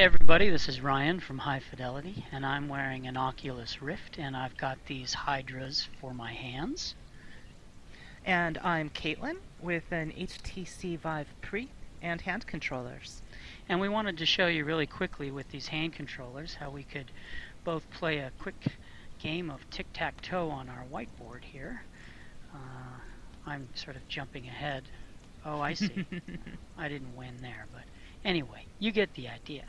Hey everybody, this is Ryan from High Fidelity, and I'm wearing an Oculus Rift, and I've got these Hydras for my hands. And I'm Caitlin with an HTC Vive Pre and hand controllers. And we wanted to show you really quickly with these hand controllers how we could both play a quick game of tic-tac-toe on our whiteboard here. Uh, I'm sort of jumping ahead. Oh, I see. I didn't win there, but anyway, you get the idea.